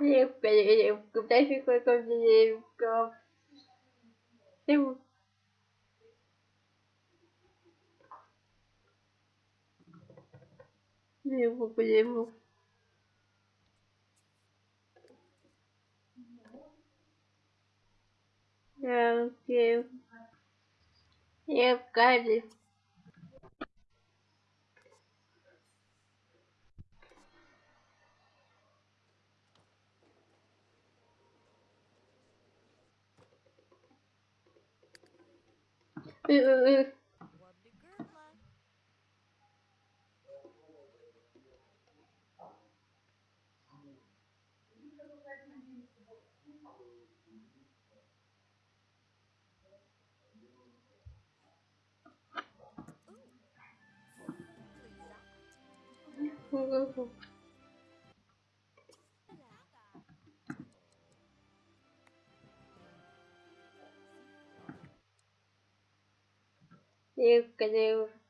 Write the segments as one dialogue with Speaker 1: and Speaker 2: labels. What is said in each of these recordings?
Speaker 1: Девка, девка, дай какой девка. ừ, ừ, ừ. Ooh. Девка, девка.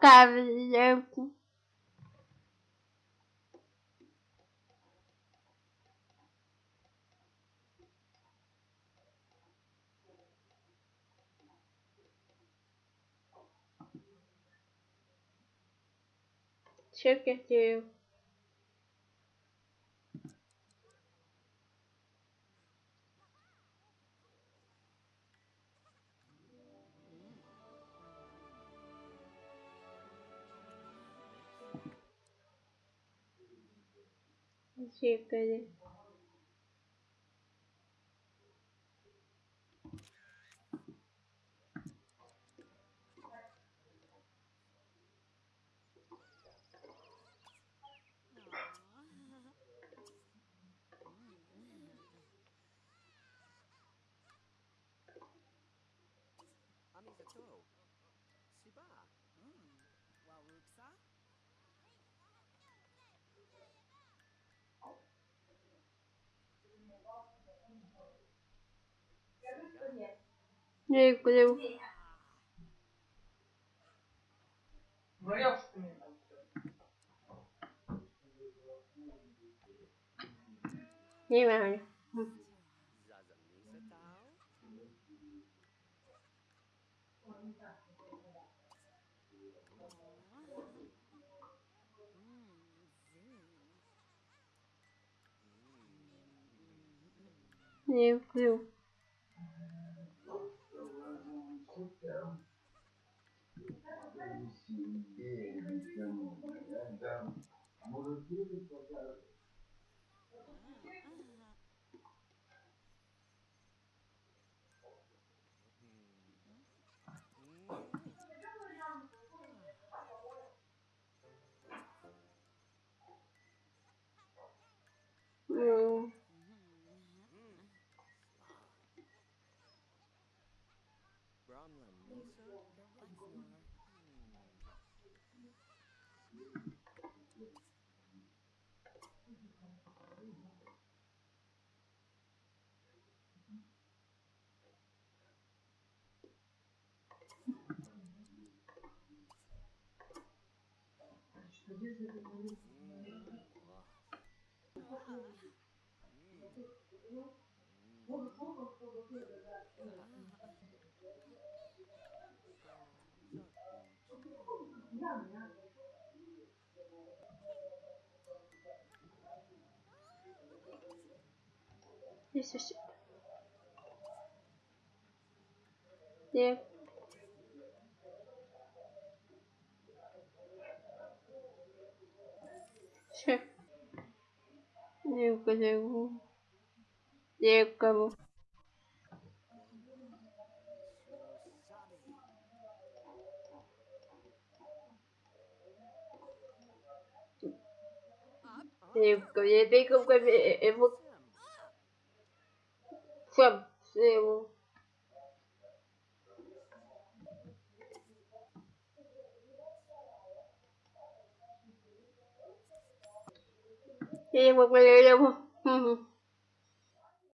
Speaker 2: Wobbly girdla.
Speaker 1: Девка, Чекайте. Чекайте.
Speaker 3: Ты мне там всё.
Speaker 1: Не знаю. escutar. Здесь все. Девка. Все. Девка, девка. Девка. Девка, я тыкал его. Всем, всем. Я Sí,